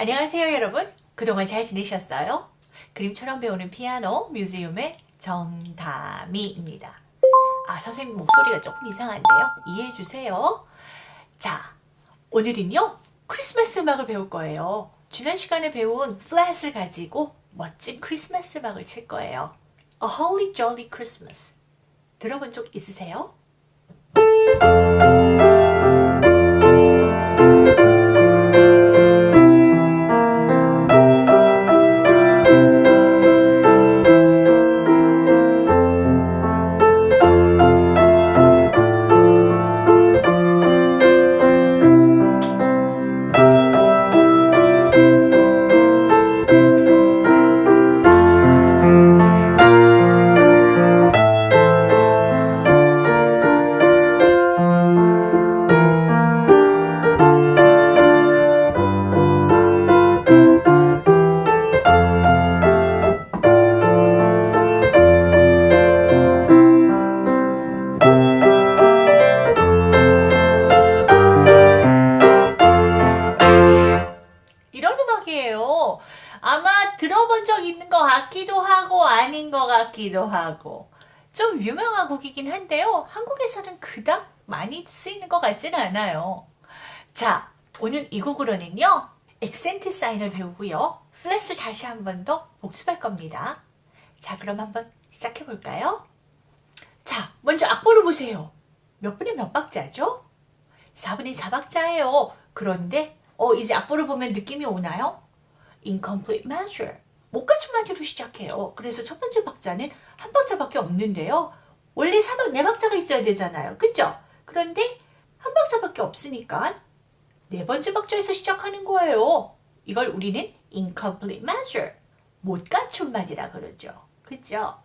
안녕하세요 여러분. 그동안 잘 지내셨어요? 그림처럼 배우는 피아노 뮤지엄의 정다미입니다. 아 선생님 목소리가 조금 이상한데요? 이해해주세요. 자 오늘은요 크리스마스 음악을 배울 거예요. 지난 시간에 배운 플랫을 가지고 멋진 크리스마스 음악을 칠 거예요. A Holly Jolly Christmas. 들어본 적 있으세요? 것 같기도 하고 좀 유명한 곡이긴 한데요. 한국에서는 그닥 많이 쓰이는 것 같지는 않아요. 자, 오늘 이 곡으로는요. 액센트 사인을 배우고요. 플랫을 다시 한 번 더 복습할 겁니다. 자, 그럼 한번 시작해 볼까요? 자, 먼저 악보를 보세요. 몇 분의 몇 박자죠? 4분의 4박자예요. 그런데 어 이제 악보를 보면 느낌이 오나요? Incomplete measure. 마디로 시작해요. 그래서 첫 번째 박자는 한 박자밖에 없는데요. 원래 4박, 4박자가 있어야 되잖아요. 그죠? 그런데 한 박자밖에 없으니까 네 번째 박자에서 시작하는 거예요. 이걸 우리는 incomplete measure. 못 갖춘 마디라 그러죠. 그죠?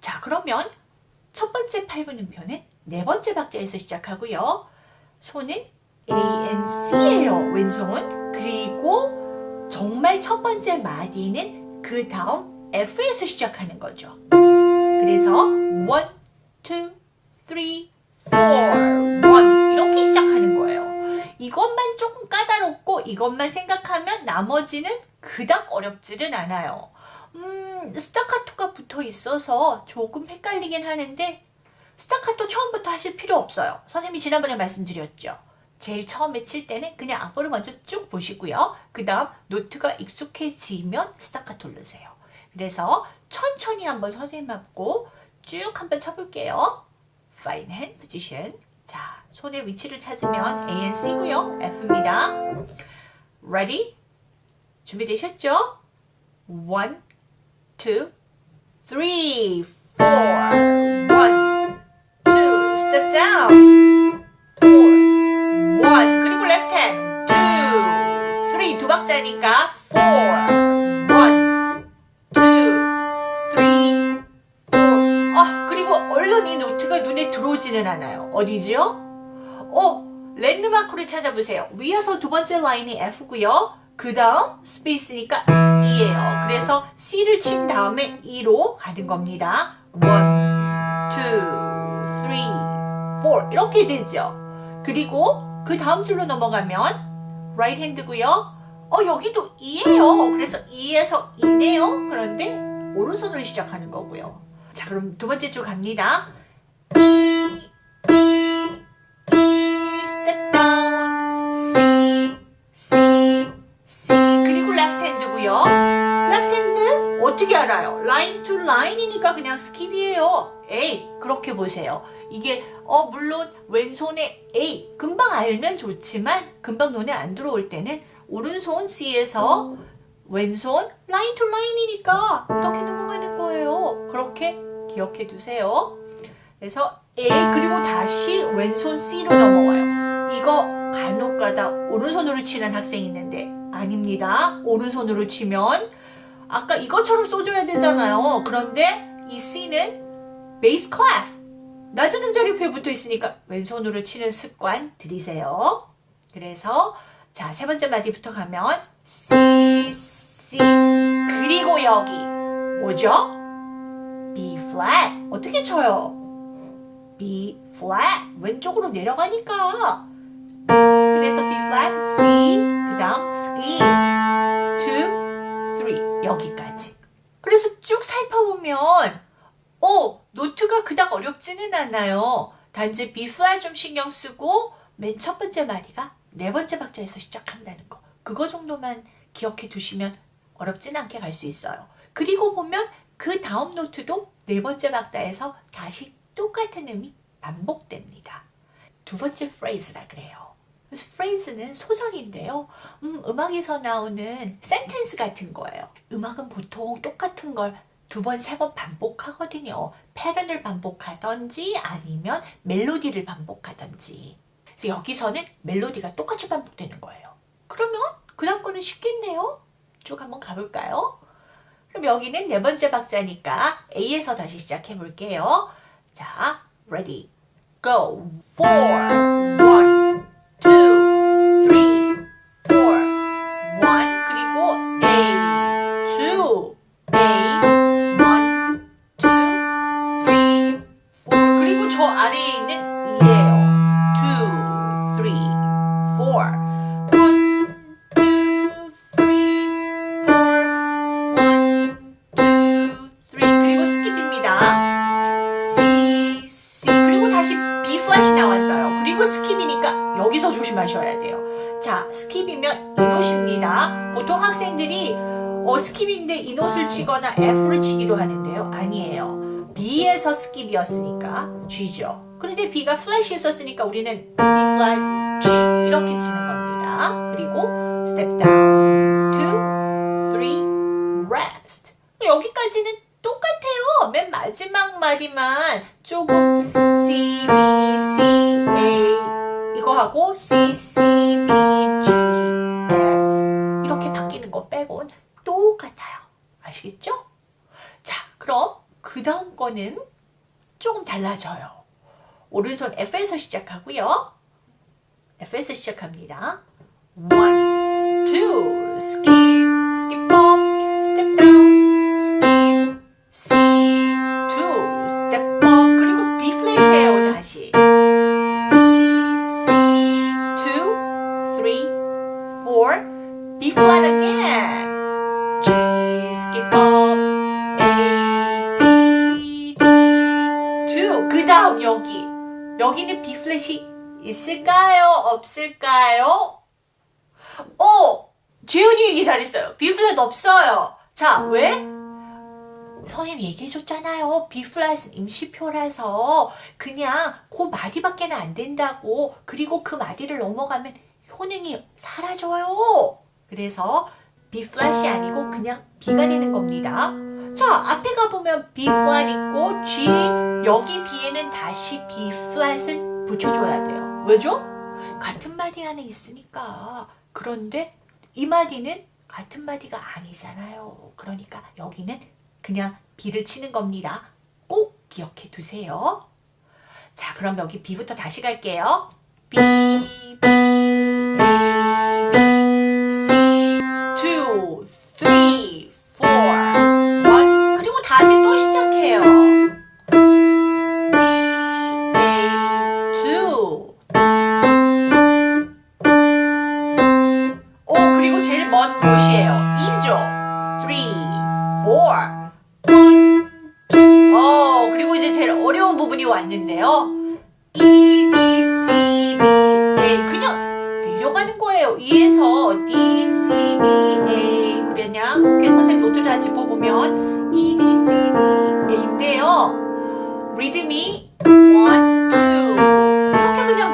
자, 그러면 첫 번째 8분음표는 네 번째 박자에서 시작하고요. 손은 A, N, C예요. 왼손. 그리고 정말 첫 번째 마디는 그 다음 F에서 시작하는 거죠. 그래서 1, 2, 3, 4, 1 이렇게 시작하는 거예요. 이것만 조금 까다롭고 이것만 생각하면 나머지는 그닥 어렵지는 않아요. 음, 스타카토가 붙어 있어서 조금 헷갈리긴 하는데 스타카토 처음부터 하실 필요 없어요. 선생님이 지난번에 말씀드렸죠. 제일 처음에 칠 때는 그냥 악보를 먼저 쭉 보시고요. 그 다음 노트가 익숙해지면 스타카토 누르세요. 그래서 천천히 한번 선생님 앞고 쭉 한번 쳐볼게요. Fine hand position. 자, 손의 위치를 찾으면 A, N, C고요. F입니다. Ready? 준비되셨죠? One, two, three, four. One, two, step down. 박자니까 four. One, two, three, four. 아, 그리고 얼른 이 노트가 눈에 들어오지는 않아요. 어디지요? 어, 랜드마크를 찾아보세요. 위에서 두 번째 라인이 F고요. 그 다음 스페이스니까 E예요. 그래서 C를 친 다음에 E로 가는 겁니다. One, two, three, four 이렇게 되죠. 그리고 그 다음 줄로 넘어가면 right hand고요. 어 여기도 E예요. 그래서 E에서 E네요. 그런데 오른손으로 시작하는 거고요. 자 그럼 두 번째 줄 갑니다. Step down, C, C, C 그리고 left hand고요. left hand 어떻게 알아요? line to line이니까 그냥 skip이에요. A 그렇게 보세요. 이게 어 물론 왼손에 A 금방 알면 좋지만 금방 눈에 안 들어올 때는 오른손 C에서 왼손 line to line이니까 이렇게 넘어가는 거예요. 그렇게 기억해 두세요. 그래서 A 그리고 다시 왼손 C로 넘어와요. 이거 간혹 가다 오른손으로 치는 학생이 있는데 아닙니다. 오른손으로 치면 아까 이것처럼 써줘야 되잖아요. 그런데 이 C는 bass clef 낮은 음자리 옆에 붙어 있으니까 왼손으로 치는 습관 들이세요. 그래서 자 세 번째 마디부터 가면 C, C 그리고 여기 뭐죠? B flat 어떻게 쳐요? B flat 왼쪽으로 내려가니까 그래서 B flat C 그 다음 ski 3 여기까지. 그래서 쭉 살펴보면 어, 노트가 그닥 어렵지는 않아요. 단지 B 플랫 좀 신경 쓰고 맨 첫 번째 마디가 네 번째 박자에서 시작한다는 거. 그거 정도만 기억해 두시면 어렵진 않게 갈 수 있어요. 그리고 보면 그 다음 노트도 네 번째 박자에서 다시 똑같은 음이 반복됩니다. 두 번째 프레이즈라 그래요. 그래서 프레이즈는 소설인데요. 음, 음악에서 나오는 센텐스 같은 거예요. 음악은 보통 똑같은 걸 두 번, 세 번 반복하거든요. 패런을 반복하던지 아니면 멜로디를 반복하던지. 그래서 여기서는 멜로디가 똑같이 반복되는 거예요. 그러면 그 다음 거는 쉽겠네요. 쭉 한번 가볼까요? 그럼 여기는 네 번째 박자니까 A에서 다시 시작해 볼게요. 자, ready, go, four, skip이면 이 note입니다. 보통 학생들이 어, skip인데 이 note를 치거나 F를 치기도 하는데요. 아니에요. B에서 skip이었으니까 G죠. 그런데 B가 flat이 있었으니까 우리는 B flat, G 이렇게 치는 겁니다. 그리고 step down, two, three, rest. 여기까지는 똑같아요. 맨 마지막 마디만 조금 C, B, C, A 이거 하고 C, C, B, 아시겠죠? 자, 그럼 그 다음 거는 조금 달라져요. 오른손 F에서 시작하고요. F에서 시작합니다. One, two, skip, skip up, step down, skip, C, two, step up, 그리고 B 플랫이에요, 다시. B, C, two, three, four, B flat again. 여기는 플랫이 있을까요? 없을까요? 어! 재현이 얘기 잘했어요. B 플랫 없어요. 자, 왜? 선생님 얘기해줬잖아요. 플랫은 임시표라서 그냥 그 마디밖에는 안 된다고. 그리고 그 마디를 넘어가면 효능이 사라져요. 그래서 B 플랫이 아니고 그냥 B가 되는 겁니다. 자, 앞에 가보면 B 플랫 있고 G, 여기 B에는 다시 B 플랫을 붙여줘야 돼요. 왜죠? 같은 마디 안에 있으니까. 그런데 이 마디는 같은 마디가 아니잖아요. 그러니까 여기는 그냥 B를 치는 겁니다. 꼭 기억해 두세요. 자, 그럼 여기 B부터 다시 갈게요. B, B, A, B, C, 2, 3,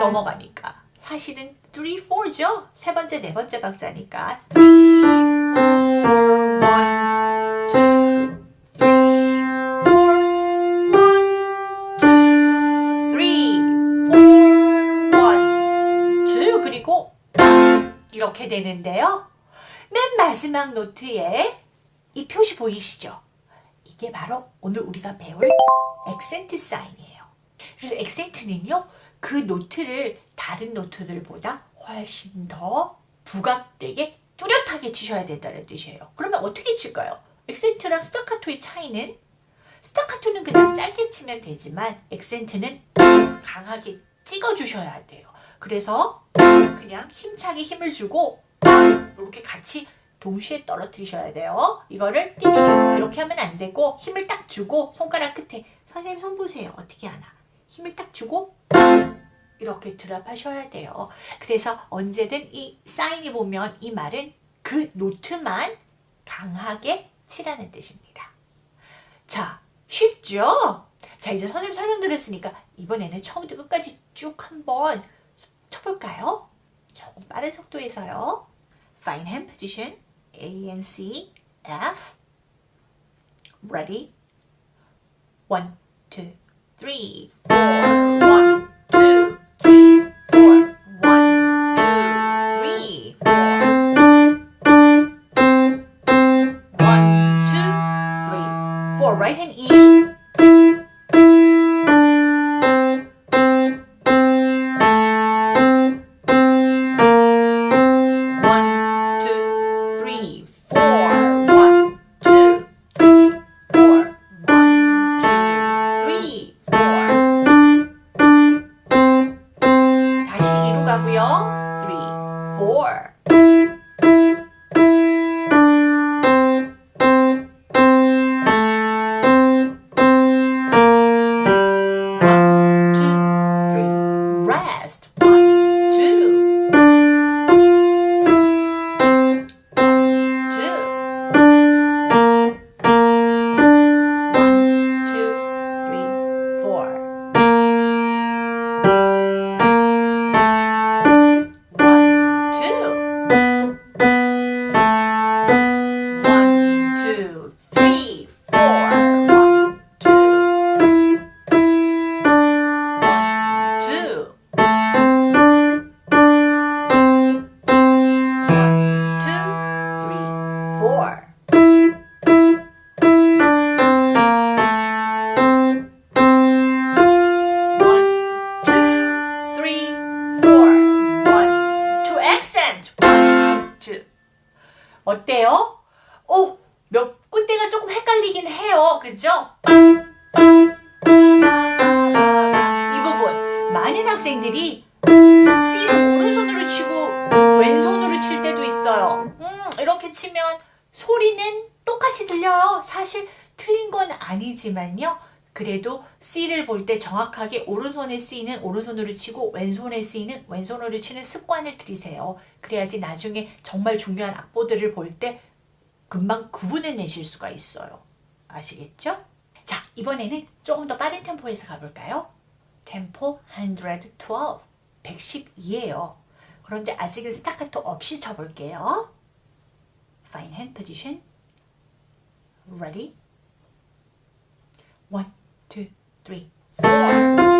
넘어가니까. 사실은 3, 4죠? 세 번째, 네 번째 박자니까 3, 4, 1, 2, 3, 4, 1, 2, 3, 4, 1, 2 그리고 이렇게 되는데요. 맨 마지막 노트에 이 표시 보이시죠? 이게 바로 오늘 우리가 배울 액센트 사인이에요. 그래서 액센트는요, 그 노트를 다른 노트들보다 훨씬 더 부각되게 뚜렷하게 치셔야 된다는 뜻이에요. 그러면 어떻게 칠까요? 액센트랑 스타카토의 차이는 스타카토는 그냥 짧게 치면 되지만 액센트는 강하게 찍어주셔야 돼요. 그래서 그냥 힘차게 힘을 주고 이렇게 같이 동시에 떨어뜨리셔야 돼요. 이거를 띠리리 이렇게 하면 안 되고 힘을 딱 주고 손가락 끝에 선생님 손 보세요. 어떻게 하나. 힘을 딱 주고 이렇게 드랍하셔야 돼요. 그래서 언제든 이 사인이 보면 이 말은 그 노트만 강하게 치라는 뜻입니다. 자, 쉽죠? 자, 이제 선생님 설명드렸으니까 이번에는 처음부터 끝까지 쭉 한번 쳐볼까요? 조금 빠른 속도에서요. Fine hand position, A and C, F. Ready? One, two, three, four. Right hand 어때요? 오, 몇 군데가 조금 헷갈리긴 해요. 그죠? 이 부분. 많은 학생들이 C를 오른손으로 치고 왼손으로 칠 때도 있어요. 음, 이렇게 치면 소리는 똑같이 들려요. 사실 틀린 건 아니지만요. 그래도 C를 볼 때 정확하게 오른손에 C는 오른손으로 치고 왼손에 C는 왼손으로 치는 습관을 들이세요. 그래야지 나중에 정말 중요한 악보들을 볼 때 금방 구분해내실 수가 있어요. 아시겠죠? 자, 이번에는 조금 더 빠른 템포에서 가볼까요? 템포 112, 112예요. 그런데 아직은 스타카토 없이 쳐볼게요. Fine hand position. Ready? One, two, three, four.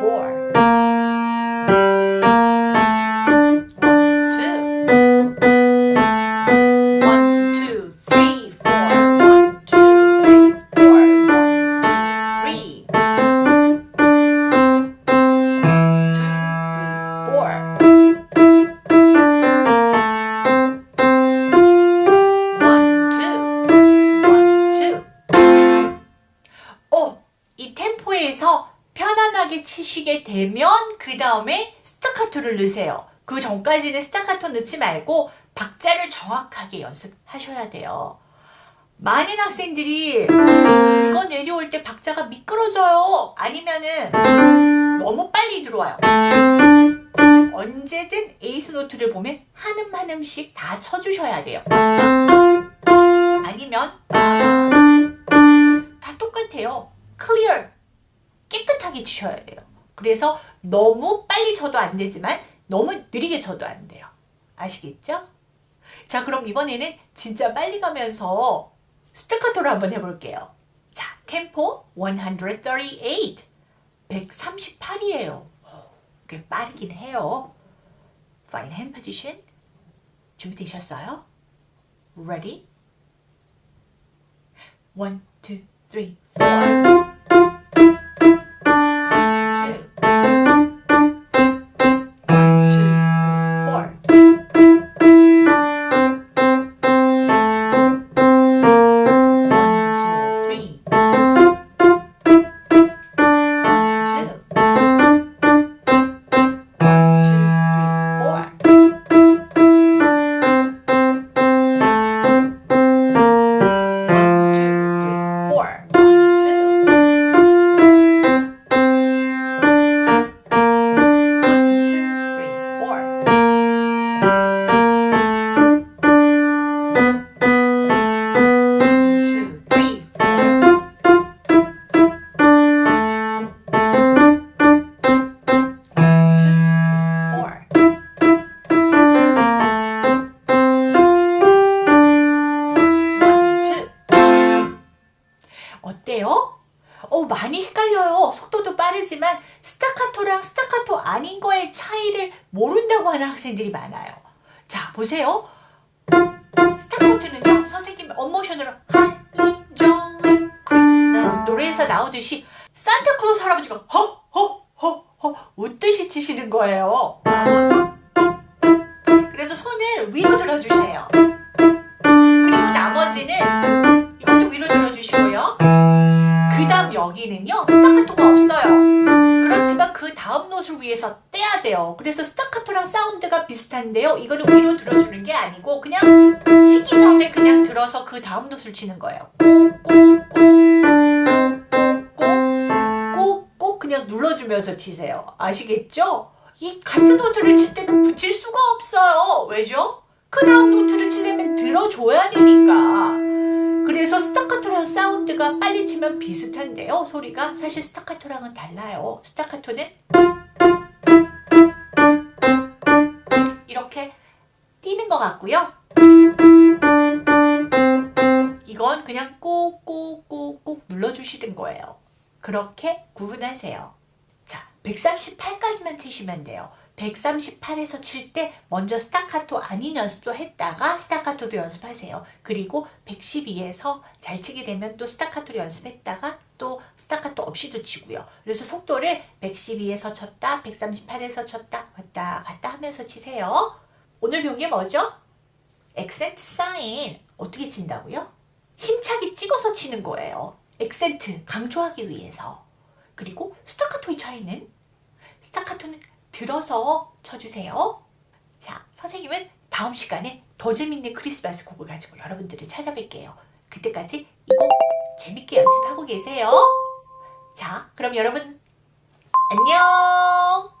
Four. 그 전까지는 스타카토 넣지 말고 박자를 정확하게 연습하셔야 돼요. 많은 학생들이 이거 내려올 때 박자가 미끄러져요. 아니면은 너무 빨리 들어와요. 언제든 eighth note를 보면 한음 한 음씩 다 쳐주셔야 돼요. 아니면 다 똑같아요. clear 깨끗하게 치셔야 돼요. 그래서 너무 빨리 쳐도 안 되지만 너무 느리게 쳐도 안 돼요. 아시겠죠? 자 그럼 이번에는 진짜 빨리 가면서 스타카토로 한번 해볼게요. 자, 템포 138, 138이에요. 꽤 빠르긴 해요. Fine hand position. 준비되셨어요? Ready? 1, 2, 3, 4 학생들이 많아요. 자, 보세요. 스타카토는요, 선생님 up motion으로 Jolly Christmas 노래에서 나오듯이 산타클로스 할아버지가 허, 허, 허, 허 웃듯이 치시는 거예요. 그래서 손을 위로 들어주세요. 그리고 나머지는 이것도 위로 들어주시고요. 그 다음 여기는요 스타카토가 없어요 그렇지만 그 다음 note를 위해서 떼야 돼요. 그래서 스타카토랑 사운드가 비슷한데요. 이거는 위로 들어주는 게 아니고 그냥 치기 전에 그냥 들어서 그 다음 note를 치는 거예요. 꼭꼭꼭꼭꼭꼭 그냥 눌러주면서 치세요. 아시겠죠? 이 같은 note를 칠 때는 붙일 수가 없어요. 왜죠? 그 다음 note를 치려면 들어줘야 되니까 그래서 스타카토랑 사운드가 빨리 치면 비슷한데요. 소리가 사실 스타카토랑은 달라요. 스타카토는 이렇게 뛰는 것 같고요. 이건 그냥 꼭꼭꼭꼭 눌러주시는 거예요. 그렇게 구분하세요. 자, 138까지만 치시면 돼요. 138에서 칠 때 먼저 스타카토 아닌 연습도 했다가 스타카토도 연습하세요. 그리고 112에서 잘 치게 되면 또 스타카토를 연습했다가 또 스타카토 없이도 치고요. 그래서 속도를 112에서 쳤다, 138에서 쳤다, 왔다 갔다 하면서 치세요. 오늘 배운 게 뭐죠? 액센트 사인 어떻게 친다고요? 힘차게 찍어서 치는 거예요. 액센트 강조하기 위해서. 그리고 스타카토의 차이는 스타카토는 들어서 쳐주세요. 자, 선생님은 다음 시간에 더 재밌는 크리스마스 곡을 가지고 여러분들을 찾아뵐게요. 그때까지 이곡 재밌게 연습하고 계세요. 자, 그럼 여러분 안녕!